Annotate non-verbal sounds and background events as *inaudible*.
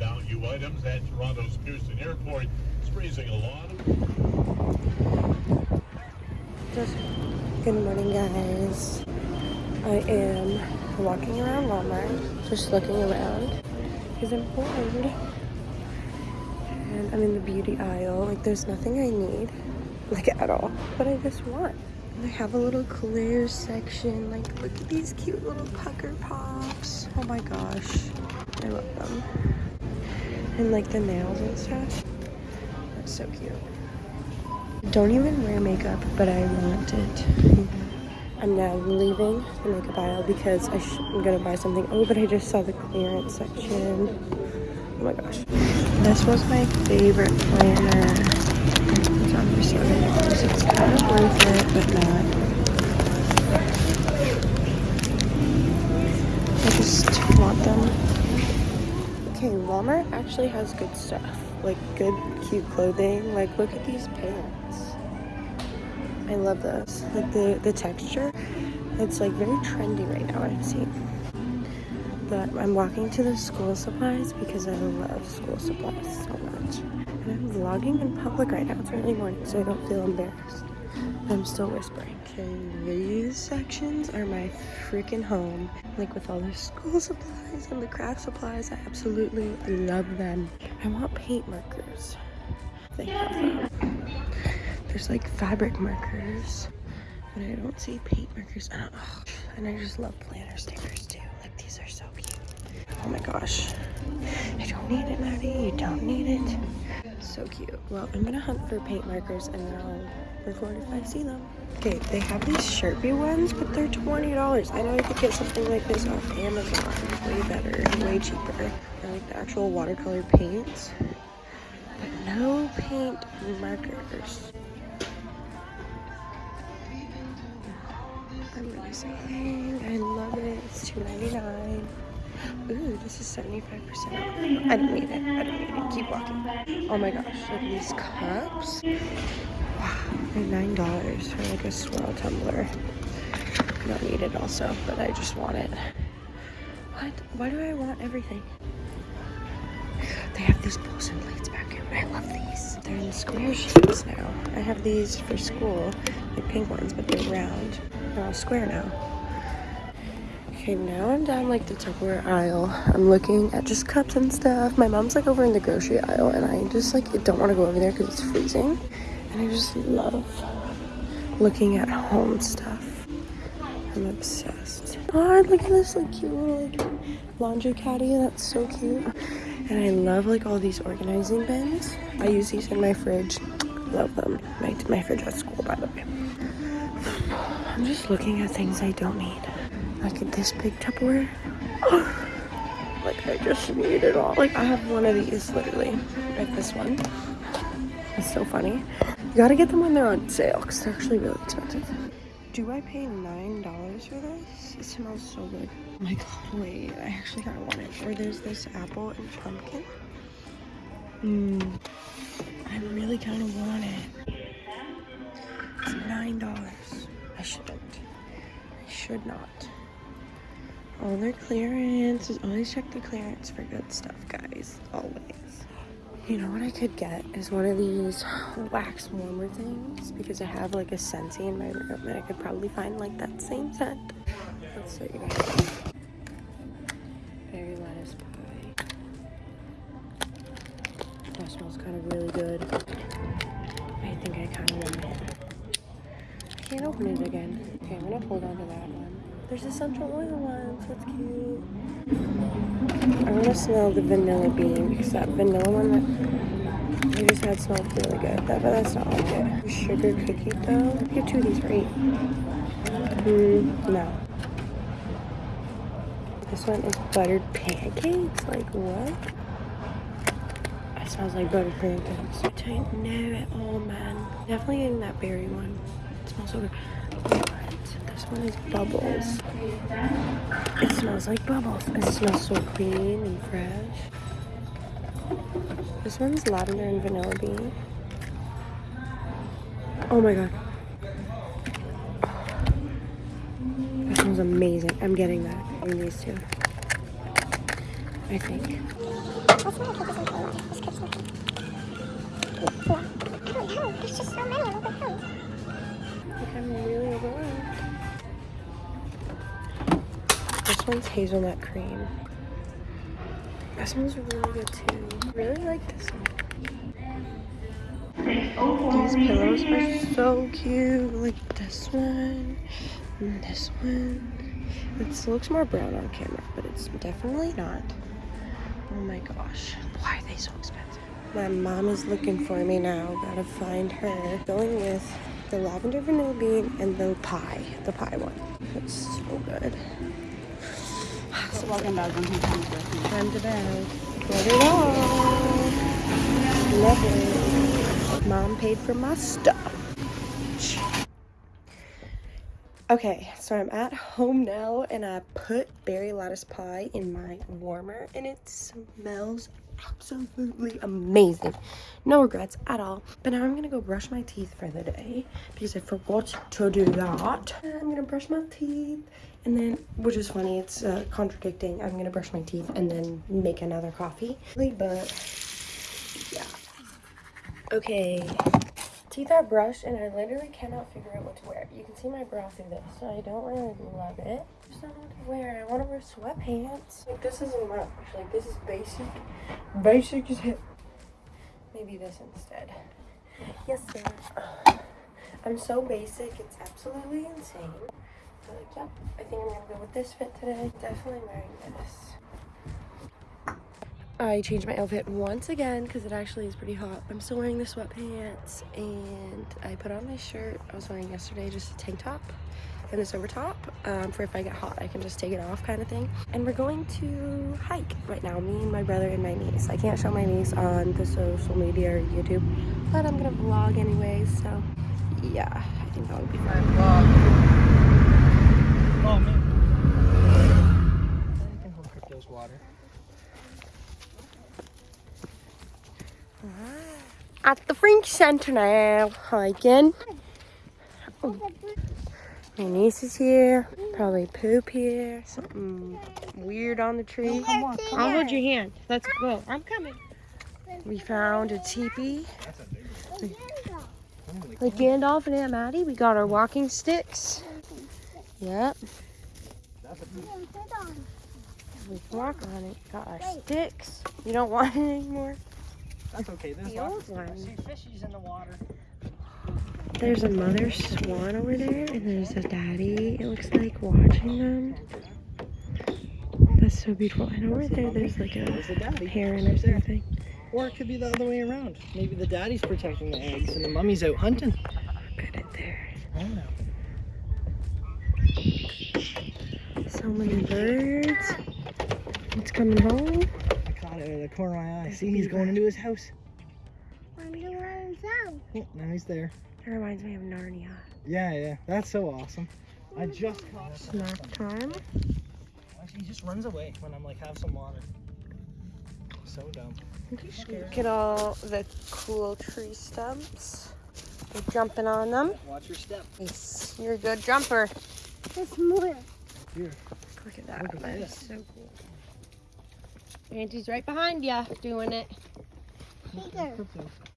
value items at Toronto's Pearson Airport. It's raising a lot Just good morning, guys. I am walking around Walmart, just looking around because I'm bored. And I'm in the beauty aisle. Like, there's nothing I need, like at all, but I just want. They have a little clear section. Like, look at these cute little pucker pops. Oh my gosh, I love them. And like the nails and stuff. That's so cute. Don't even wear makeup, but I want it. I'm now leaving the makeup aisle because I am gonna buy something. Oh, but I just saw the clearance section. Oh my gosh. This was my favorite planner. It's on for seven dollars. It's kind of worth it, but not. I just want them. Okay, Walmart actually has good stuff. Like good, cute clothing. Like look at these pants. I love this. Like the, the texture, it's like very trendy right now, I've seen. But I'm walking to the school supplies because I love school supplies so much. And I'm vlogging in public right now. It's early morning, so I don't feel embarrassed. I'm still whispering. Okay, these sections are my freaking home. Like with all the school *laughs* supplies and the craft supplies, I absolutely love them. I want paint markers. Them. Um, there's like fabric markers, but I don't see paint markers. And, oh, and I just love planner stickers too. Like these are so cute. Oh my gosh. I don't need it, Maddie. You don't need it. So cute. Well, I'm gonna hunt for paint markers and then I'll record if I see them. Okay, they have these Sharpie ones, but they're $20. I know I could get something like this off Amazon. Way better, way cheaper. I like the actual watercolor paints, but no paint markers. I'm really amazing. I love it. It's $2.99. Ooh, this is 75% off. I don't need it. I don't need it. Keep walking. Oh my gosh, look at these cups. Wow, they're $9 for like a swirl tumbler. Don't need it also, but I just want it. What? Why do I want everything? They have these and plates back here. I love these. They're in square shapes now. I have these for school, like pink ones, but they're round. They're all square now. Okay, now I'm down like the Tupperware aisle. I'm looking at just cups and stuff. My mom's like over in the grocery aisle and I just like don't want to go over there because it's freezing. And I just love looking at home stuff. I'm obsessed. Oh, look at this like cute little like laundry caddy. That's so cute. And I love like all these organizing bins. I use these in my fridge. Love them. My, my fridge at school, by the way. *sighs* I'm just looking at things I don't need. Like this big Tupperware. *gasps* like I just need it all. Like I have one of these literally. Like this one. It's so funny. You gotta get them when they're on sale because they're actually really expensive. Do I pay $9 for this? It smells so good. Oh my god, wait. I actually kind of want it. Or there's this apple and pumpkin. Mmm. I really kind of want it. It's $9. I shouldn't. I should not. All their clearance. Always check the clearance for good stuff, guys. Always. You know what I could get is one of these wax warmer things because I have like a Scentsy in my room and I could probably find like that same scent. Let's. Berry lattice pie. That smells kind of really good. I think I kind of want it can't open it again. Okay, I'm gonna hold on to that one. There's essential oil ones. That's cute. I want to smell the vanilla bean because that vanilla one that we just had smelled really good. That, but that's not like it. Sugar cookie though. Get two of these right. Mm, no. This one is buttered pancakes. Like what? It smells like buttered pancakes. I don't know at all, man. Definitely getting that berry one It smells so good. One is bubbles. It smells like bubbles. It smells so clean and fresh. This one's lavender and vanilla bean. Oh my god. That smells amazing. I'm getting that. I these two. I think. There's just so many. Like I'm really overwhelmed. This one's hazelnut cream. This one's really good too. I really like this one. These pillows are so cute. Like this one and this one. It looks more brown on camera, but it's definitely not. Oh my gosh. Why are they so expensive? My mom is looking for me now. Gotta find her. Going with the lavender vanilla bean and the pie. The pie one. It's so good. Welcome back on Time Time to bed. Let it all. Love it. Mom paid for my stuff. Okay, so I'm at home now and I put berry lattice pie in my warmer and it smells absolutely amazing. No regrets at all. But now I'm gonna go brush my teeth for the day because I forgot to do that. I'm gonna brush my teeth and then, which is funny, it's uh, contradicting. I'm gonna brush my teeth and then make another coffee. But yeah. Okay, teeth are brushed and I literally cannot figure out what to wear. You can see my bra through this. so I don't really love it. I don't know to wear. I want to wear sweatpants. Like this isn't much. Like this is basic. Basic as hell. Maybe this instead. Yes, sir. *sighs* I'm so basic. It's absolutely insane. But like, yep. I think I'm gonna go with this fit today. Definitely wearing this. I changed my outfit once again because it actually is pretty hot. I'm still wearing the sweatpants and I put on my shirt I was wearing yesterday, just a tank top and this over top um, for if I get hot I can just take it off kind of thing. And we're going to hike right now, me and my brother and my niece. I can't show my niece on the social media or YouTube, but I'm gonna vlog anyways, so yeah, I think that would be fun. Oh man. I can hold crypto's water. At the French Center now, hiking. My niece is here. Probably poop here. Something weird on the tree. Come on, come I'll hold your hand. Let's go. I'm coming. We found a teepee. Like Gandalf and Aunt Maddie, we got our walking sticks. Yep. We can walk on it. Got our sticks. You don't want it anymore? That's okay. There's The lots old of one. see fishies in the water. There's a mother swan over there, and there's a daddy, it looks like, watching them. That's so beautiful. And over there, there's like There's a the daddy. heron or something. Or it could be the other way around. Maybe the daddy's protecting the eggs and the mummy's out hunting. Look at it there. I don't know. So many birds. It's coming home. I caught it out of the corner of my eye. See, he's going into his house. Oh, now he's there. That reminds me of Narnia. Yeah, yeah. That's so awesome. I mm. just caught it. Snack time. He just runs away when I'm like, have some water. So dumb. Look at all the cool tree stumps. We're jumping on them. Watch your step. Nice. You're a good jumper. There's more. Here. Look at that. Look at that is so cool. Auntie's right behind you doing it.